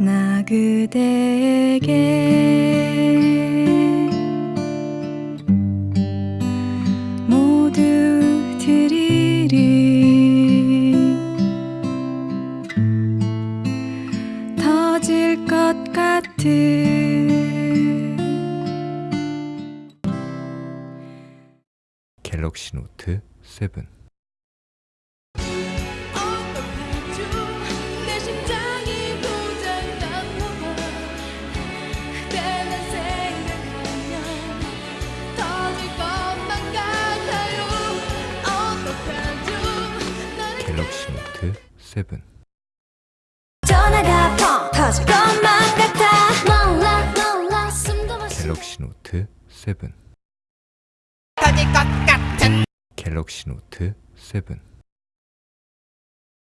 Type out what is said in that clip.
나 그대에게 모두 드리리. 터질 것 같은 갤럭시 노트 7 갤럭시 노트 7 전화가 펑 터질 것만 같아. 몰라 몰라 숨도 못쉬 갤럭시 노트 7 갤럭시 노트 7